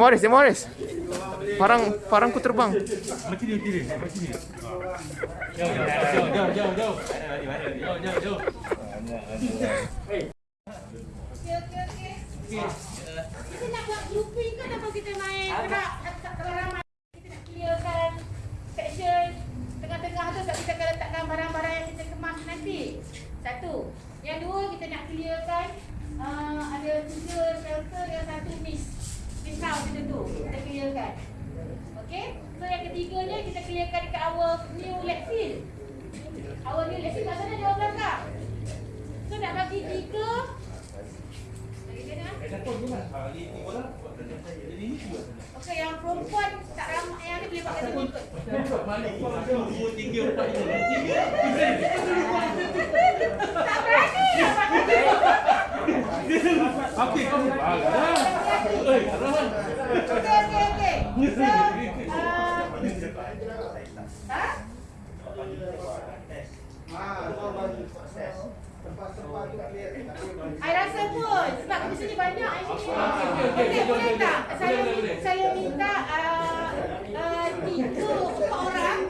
Demoris, Demoris. Parang parangku terbang. Macam ni, macam ni. Macam ni. Jauh, jauh, jauh, jauh, jauh. Jauh, jauh, jauh. Okey, okey, okey. Kita nak buat grouping ke ataupun kita main kalau kalau ramai kita nak clearkan section tengah-tengah tu sebab kita akan letakkan barang-barang yang kita kemas nanti. Satu. Yang dua kita nak clearkan uh, ada tiga shelter yang satu miss. House kita tu. Kita clearkan. Okey? So yang ketiganya kita clearkan dekat our new field. Our new field kat sana jauh belakang. So nak bagi tiga Bagi dia nak? Okey, yang perempuan tak ramai yang ni boleh pakai satu ikut. Dua, tiga, empat, lima. Tak berani kata. Okey, kau. Ah, dah. Eh, Rahman. Okey, okey, okey. I rasa pun sebab di sini banyak. Okey, boleh tak? Saya saya minta tiga empat orang.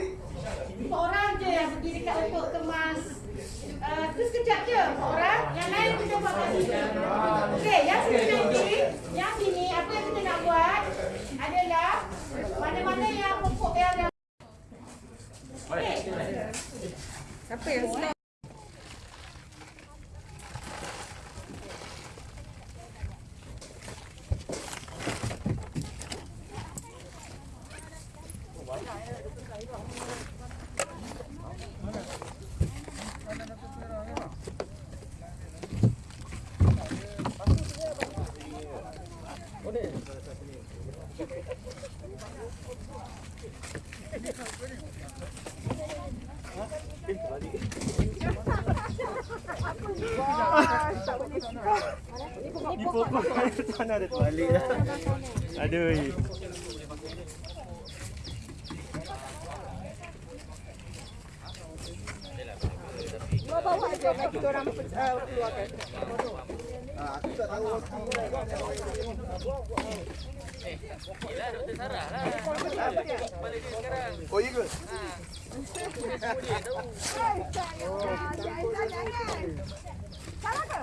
Empat orang je yang pergi dekat untuk kemas uh, tu sekejap je orang. Yang lain kita buat kat sini. Okey, yang sini nanti, yang sini apa yang kita nak buat adalah mana-mana yang pokok yang Okey. Siapa yang? Ni pokok tanah dah terbalik dah. Aduh. Bawa bawa aja bagi kita orang uh, keluarkan. Oh iya ke? Salah ke?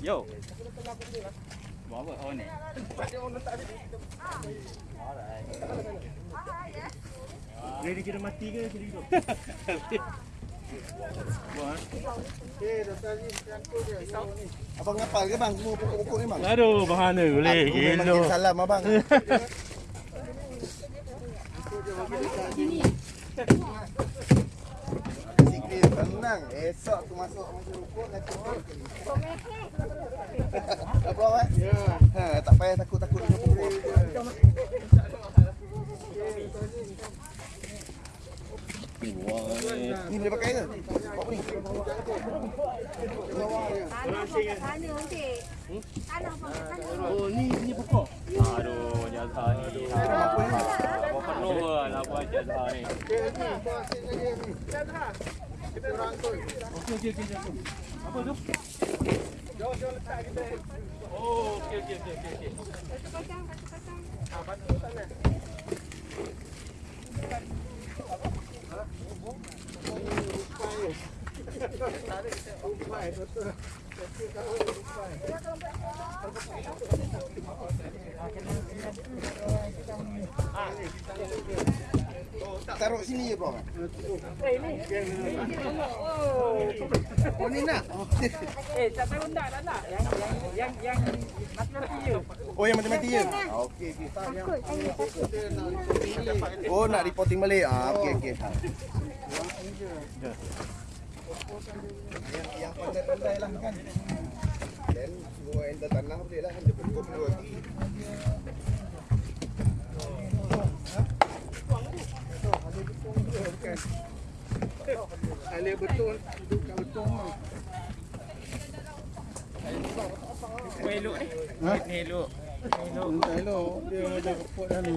Yo. Buat apa? Oh ni. Dia dikira mati ke dia hidup? Buat. Abang ngapal ke bang semua pokok-pokok ni bang? Aduh, bahana boleh. Aku memang kirim salam abang. Tenang. Esok aku masuk masuk rukun nanti. Apa awak? Ya. Ha, tak payah takut-takut dengan pokok. Ni boleh pakai ke? Apa ni? Tanah pakai sana. Tanah sana. Oh, ni ni pokok. Aduh, jazah ni. Apa perlu lah buat jazah ni. Okey, okey, okey. jatuh. Apa tu? Oh, okey, okey, okey, okey, okey. Satu pasang, satu pasang. Taruh sini je bro. Oh ni nak? Eh, tak tahu nak tak nak. Yang yang yang yang mati-mati je. Oh yang mati-mati je? Okey okey. Oh nak reporting balik? Ah okey okey. Yang yang pandai-pandai lah kan. Dan semua enter tanah boleh lah. Dia pokok dua lagi. Kali betul duduk kat betul mah. Elok ni. Ha? Elok. Entah elok dia ada report dah ni.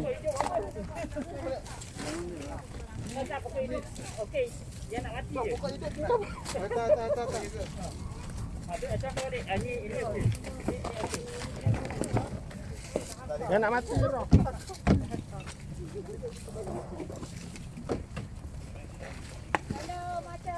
Okey. Dia nak mati je. Tak tak tak tak. tak. Ada macam kau adik. Ah, ni ini okey. Dia nak mati roh. Kalau macam dah teruk sangat ni, kita buang je. Buang je.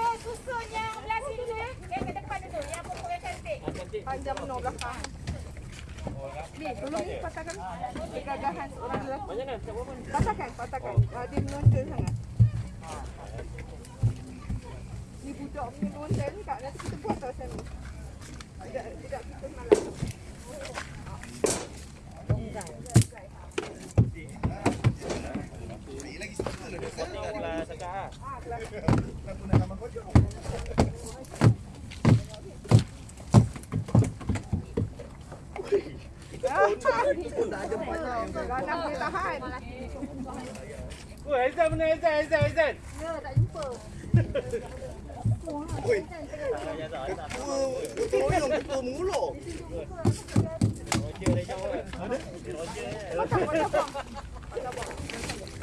susun yang belah sini tu. Yang ke depan tu. Yang pokok yang cantik. Panjang menor belakang. Ni, tolong ni patahkan kegagahan seorang lelaki. Macam apa. Patahkan, patahkan. Uh, dia menonjol sangat. Ni budak punya menonjol ni kak. Nanti kita buat tau ni. Tidak, tidak kita malam. Kelas cakap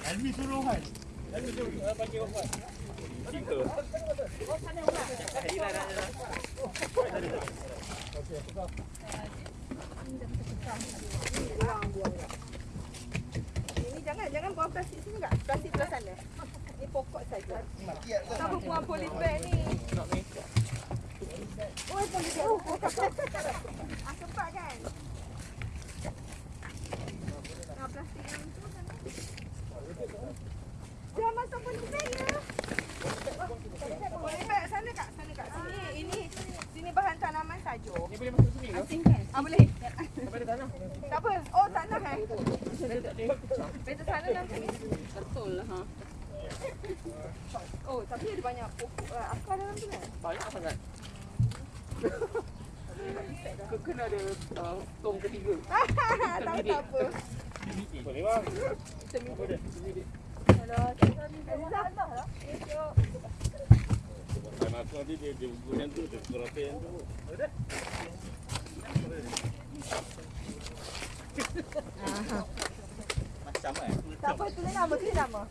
Almi suruh kan? Almi suruh uh, panggil apa? Cinta. Hilang dah dah. Ini jangan, jangan buang plastik sini kak. Plastik belah sana. Ni pokok saja. Kenapa buang polis bag ni? Oh, polis bag. Oh, ah, sempat kan? Ah, plastik yang tu sana. Jangan masuk polis bag ya. Polis bag sana kak, sana kak. Sini, ini sini bahan tanaman saja. Ni boleh masuk sini ke? Ah, boleh. Sampai ada tanah. Tak apa. Oh, tanah eh. Betul sana nanti. Betul lah. Ha. Oh, tapi ada banyak pokok uh, akar dalam tu kan? Banyak sangat. Ke- Kena ada uh, tong ketiga. tak apa. Boleh bang. Seminggu. Kalau kita ni Allah lah. Macam eh. Tak apa, tulis nama, tulis nama.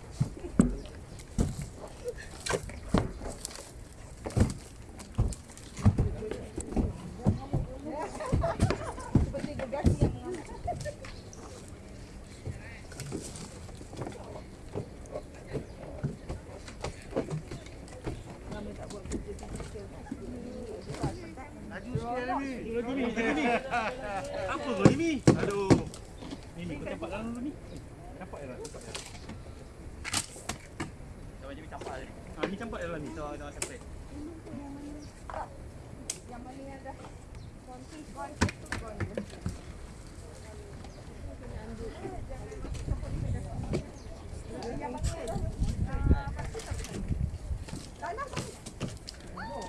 Seperti gegasi yang Apa kau ni? Aduh. Ni ni kau campak dalam dulu ni. Campak dalam, campak dalam. Sama je campak tadi. Ha ni campak dalam ni. Tahu dah separate. yang mana yang dah konti kau itu kau ni. Yang mana? Ah, pasti tak boleh. Tanah tak boleh.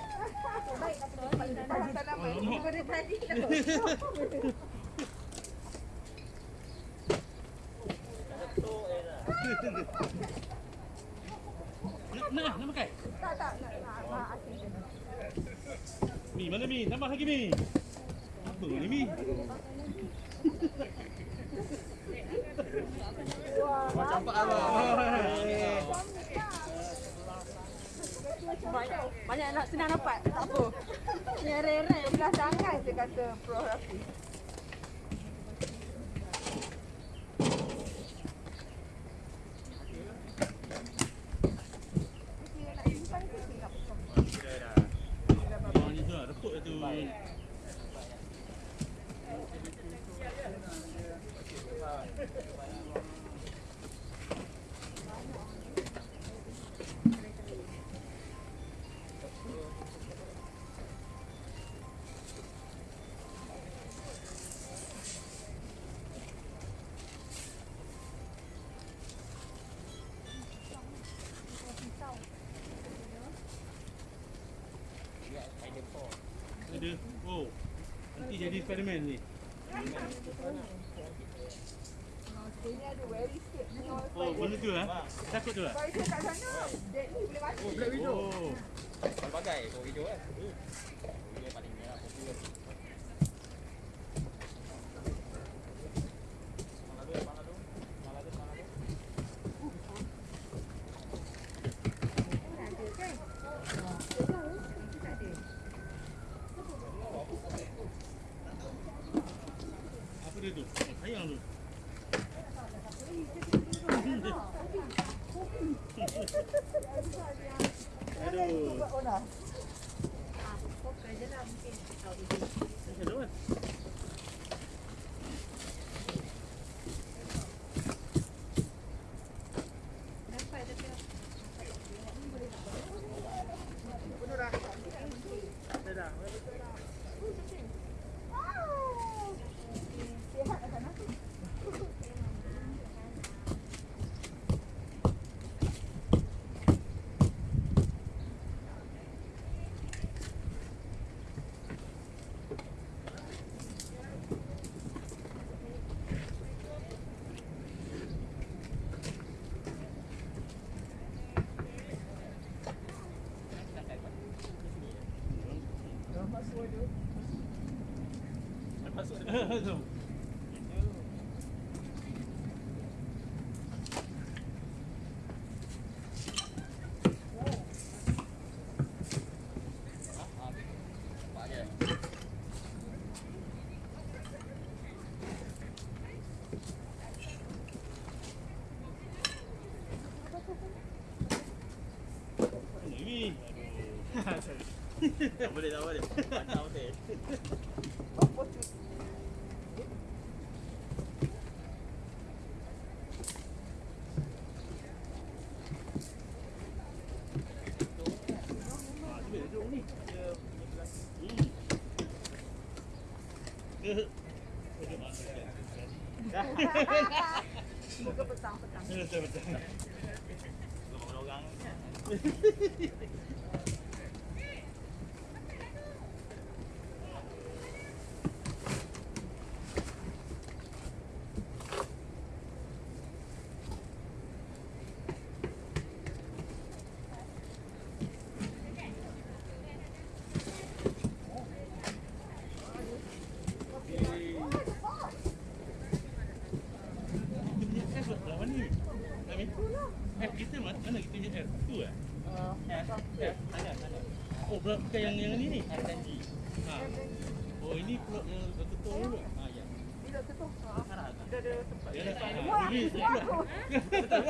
Baik, bahan tanaman. Daripada tadi dah. Nak nak nak pakai. Tak, tak, nak, nak, nak asing je. Mi mana mi? Tambah Jadi, oh, nanti jadi eksperimen ni. Ini ada very sikit small Oh, benda tu lah. Takut tu lah. Spider kat sana. Deadly boleh mati. Oh, Black Widow. Oh. Pelbagai oh hijau kan. Hijau paling merah popular. Apa dia tu? Ayam tu. Aduh. Aduh kan? Tu. Ini. Aduh. Tak boleh tak boleh. Pandang betul. Ah, tu dia duduk ni. Hmm. Eh. Muka petang-petang. Betul betul. Orang-orang. Kita punya air belah mana ni? Amin. Eh, kita mana, mana kita punya air? Tu eh? Eh, sana sana. Oh, belah bukan yang yang ni ni. FNG. Ha. Oh, ini pula yang betul dulu. Ah ya. Bila ketuk. Sana. Dia ada tempat. Ya dah. Ha, ini pula. Betul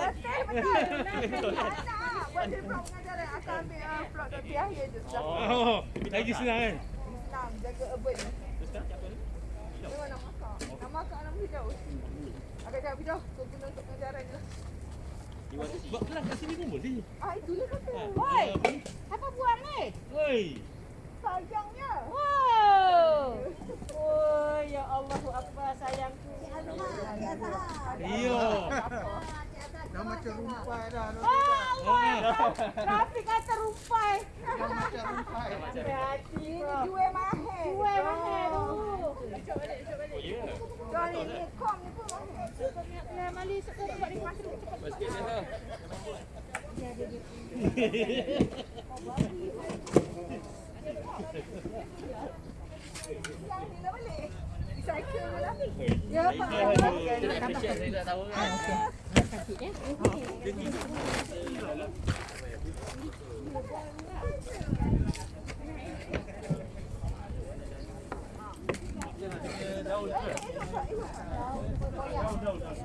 betul. Nak buat dia vlog mengajar dia akan ambil uh, vlog dari akhir je. Sudah Oh, lagi senang kan? senang jaga urban. Terus sekarang siapa ni? Memang nak masak. Nak masak nak hijau. Agak jauh hijau. So guna untuk pengajaran je. See? Buat kelas kat sini pun boleh. Ah itu dia kata. Ha, Oi. apa ni? Buat ni? Oi. Sayangnya. Wow. Oh, ya Allah, apa sayangku. Iya. Dah macam rumpai dah. Oh, Allah. Rafi kata rumpai. macam rumpai. Hati-hati. Ini jual mahal. Jual mahal tu. Oh ya. Jual ni ni kom ni pun. Ya, Mali sekarang buat ni lah balik. Recycle je lah. Ya, Pak. Nak saya tak tahu kan. Daun tu. Selonggok kan? Selonggok kan?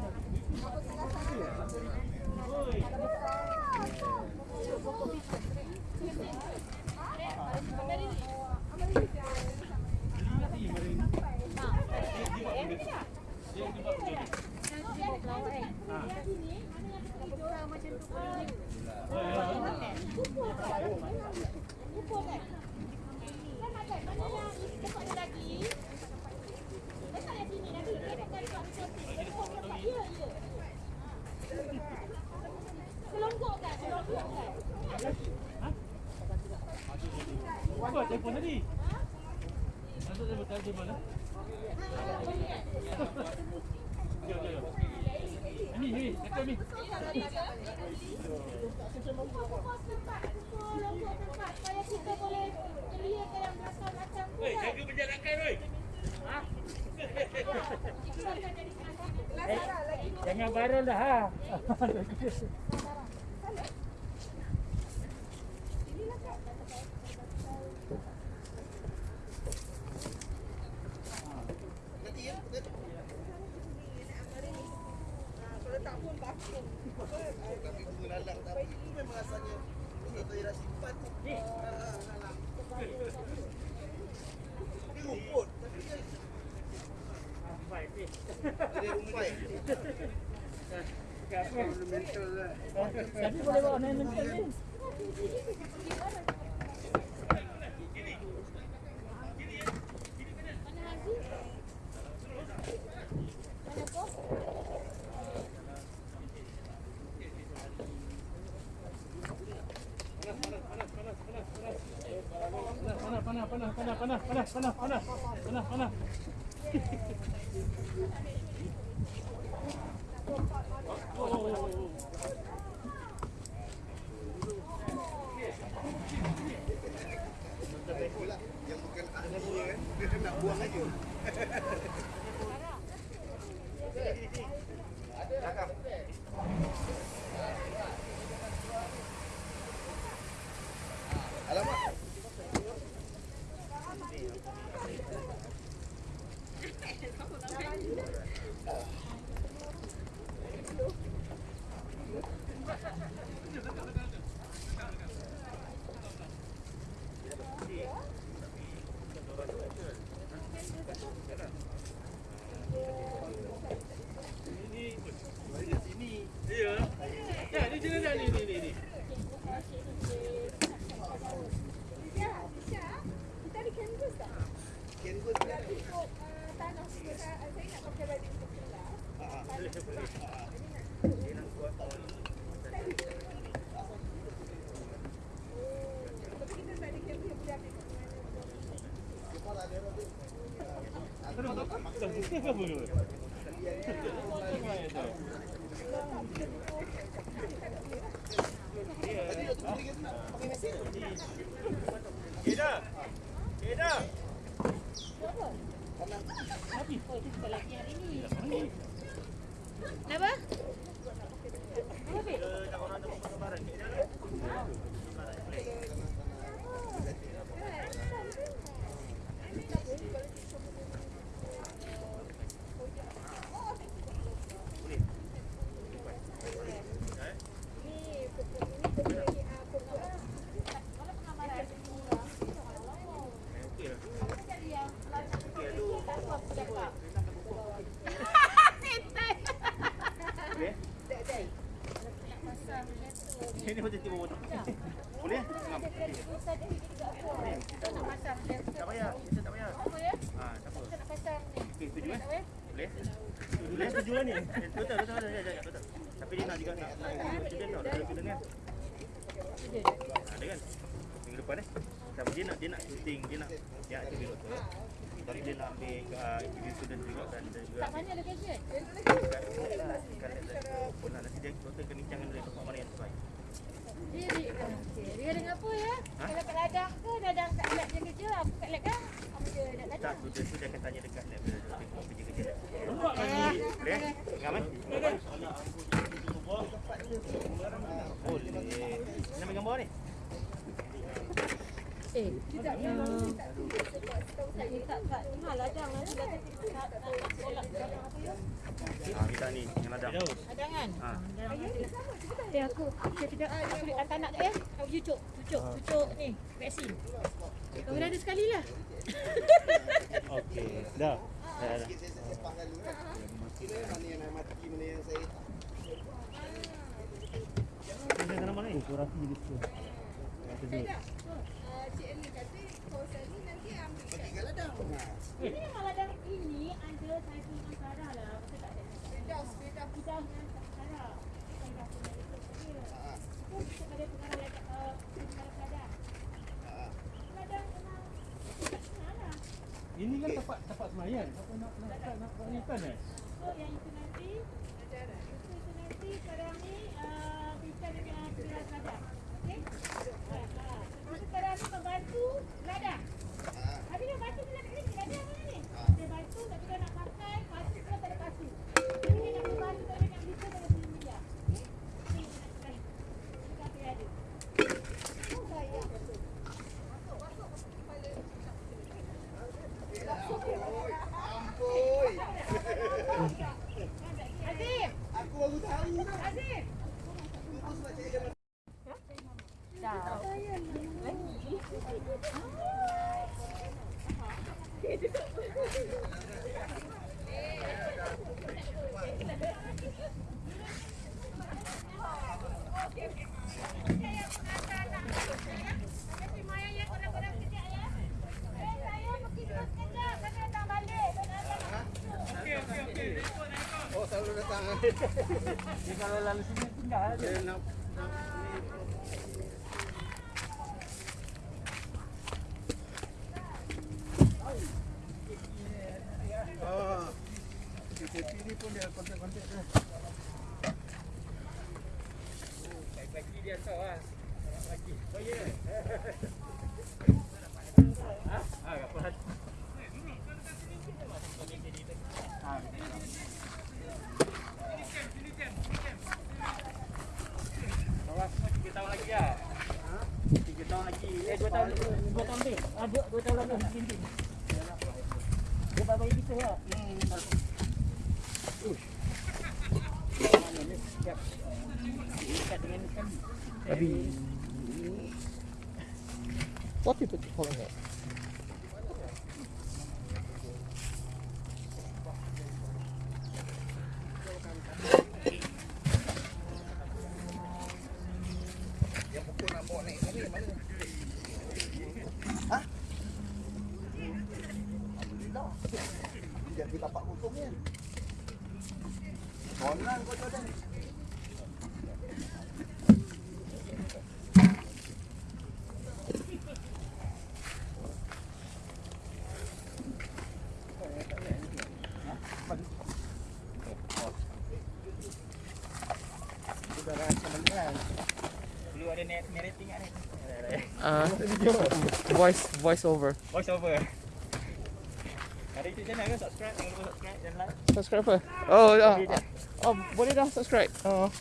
Apa telefon tadi? Masuk telefon telefon mana? Jom, jom, jom. Ni, ni, dekat ni. Pokok tempat, pokok lombok tempat supaya kita boleh clearkan yang belakang-belakang tu. Wei, jaga penjarakan wei. Eh, jangan barul dah ha. Kalau tak pun bakung. Tapi bunga lalang tapi itu memang asalnya bunga tu ialah simpan. Ni. Dia rumput. Tapi dia Baik ni. dia rumpai. Ornamental lah. Tadi boleh bawa ornamental ni. Panas, panas, panas, panas, panas, panas, panas, panas, panas, Herkese vuruyor. Hadi yatın, hadi gelin. Bakayım depan eh. Tapi dia nak dia nak shooting, dia nak dia nak jadi doktor. Tapi dia nak ambil uh, individu student juga dan dan juga Tak mana location? Pernah nanti dia doktor akan bincangkan dari tempat mana yang terbaik. Dia di okey. Dia dengan apa ya? Kalau kat ladang ke ladang kat lab dia kerja, aku kat lab kan? Apa dia nak Tak, student tu dia akan tanya dekat lab dia doktor kau kerja kerja lab. Eh, Boleh? Ngam eh? Boleh. Nak ambil gambar ni? eh, tidak yang tak tak tak mahal ladang nanti dah tak tak ladang ya? Ah, kita ni yang ladang. Ladangan. Ha. Eh aku, saya tidak aku nak tak nak tak ya? Aku cucuk, cucuk, cucuk ni vaksin. Kau dah ada sekali lah. Okey, dah. Dah. Sikit saya sepakkan dulu kan. Mana yang mati, mana yang saya. Ini nama mana ni? Kurasi gitu. Tidak. Cik Ernie kata kawasan ni nanti ambil kat Tinggal ladang. Ini memang ladang ini ada satu dengan Sarah lah. Betul tak ada? Firdaus, Firdaus. Kita dengan Sarah. Kita dah punya ikut dia. ah, Itu kita ada pengarah ladang, uh, pengarah ladang. ah. Ladang Ini kan tempat tempat semayan. Apa nak nak nak nak nak ikan eh? So yang itu nanti itu, itu nanti sekarang ni uh, bincang dengan kelas ladang. Okey? Ha, ha. Terus sekarang ni membantu ladang. Habis dia bantu bila kat sini, ladang mana ni? Dia bantu tapi dia nak pakai pasu ke tak ada pasu. Jadi dia nak membantu tapi nak bisa pada sini media. Okey? Ini dia nak try. Kita akan ada. Oh, sayang. Azim! Aku baru tahu Azim! Dia kalau lalu sini tinggal aja. Lagi dia tahu ah. Lagi. Oh ya. Ah, ah, apa hal? Ah, Kawan, tiga tahun lagi ya. Tiga tahun lagi. Eh, dua tahun, dua tahun lebih. Ah, dua, dua tahun lagi. Mungkin. Dia Mana. Abi. What people calling it? Tapak hukum ni. Konan kau tu dah. Dulu ada net narrating kat ni. Uh, voice voice over. Voice over. Channel ke? Subscribe, jangan lupa subscribe dan like. Subscribe apa? Oh, uh, oh, boleh dah subscribe. Oh.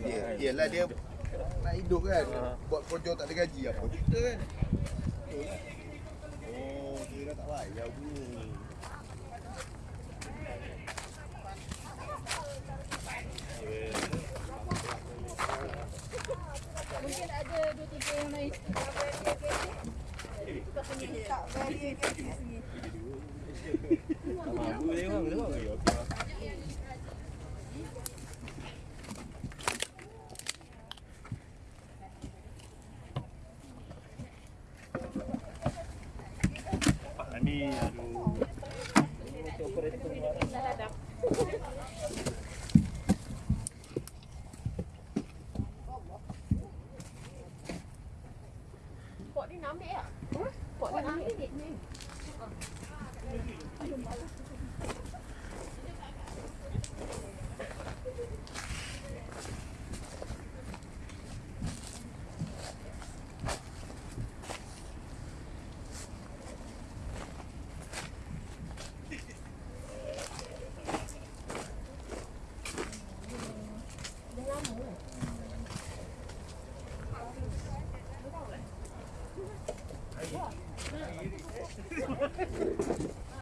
Dia, yelah dia nak hidup kan. Buat projek tak ada gaji apa cerita kan. Betul. Oh, dia dah tak bayar bunyi. Mungkin ada dua Tak punya tak value kat sini. Aku tengok, tengok. Okey,